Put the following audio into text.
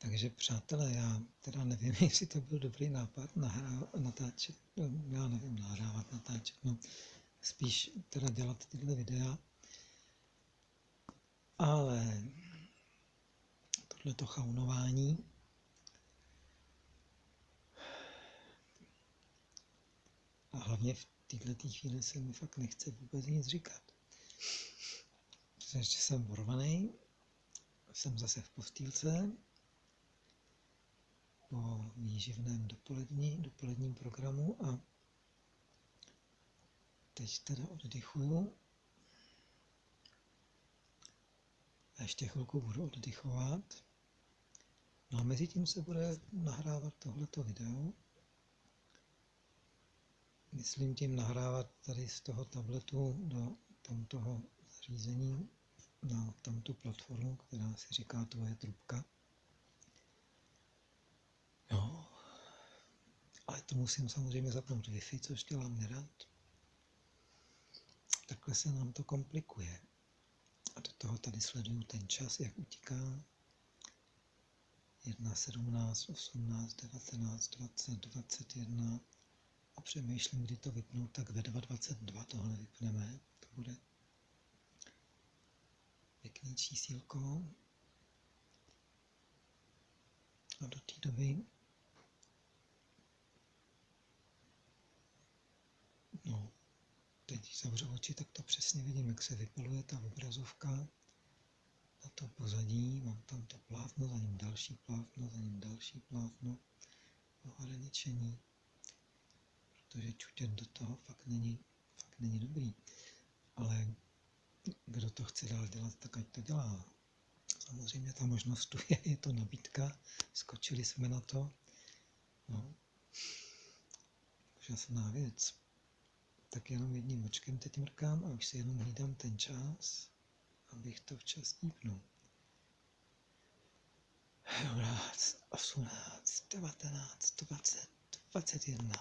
Takže přátelé, já teda nevím, jestli to byl dobrý nápad nahrá, natáčet, no, já nevím, nahrávat, natáčet, no, spíš teda dělat tyhle videa, ale tohleto chaunování. A hlavně v této chvíli se mi fakt nechce vůbec nic říkat. Protože jsem vorvaný, jsem zase v postýlce, po výživném dopolední, dopoledním programu a teď teda oddychuju. A ještě chvilku budu oddychovat. No a mezi tím se bude nahrávat tohleto video. Myslím tím nahrávat tady z toho tabletu do tamtoho zařízení na tamtu platformu, která si říká tvoje trubka. Jo. Ale to musím samozřejmě zapnout Wi-Fi, což dělám nerad. Takhle se nám to komplikuje. A do toho tady sleduju ten čas, jak utíká. 1, 17, 18, 19, 20, 21 a přemýšlím, kdy to vypnout, tak ve 2.22 tohle vypneme. To bude pěkný čísílko. A do té doby No, teď když zavřu oči, tak to přesně vidím, jak se vypaluje ta obrazovka na to pozadí. Mám tam to plátno, za ním další plátno, za ním další plátno. Ohraničení. Protože čutět do toho fakt není, fakt není dobrý. Ale kdo to chce dál dělat, tak ať to dělá. Samozřejmě ta možnost tu je, je to nabídka, skočili jsme na to. No. Úžasná věc tak jenom jedním očkem teď mrkám a už si jenom hlídám ten čas, abych to včas dípnul. 18, 18, 19, 20, 21.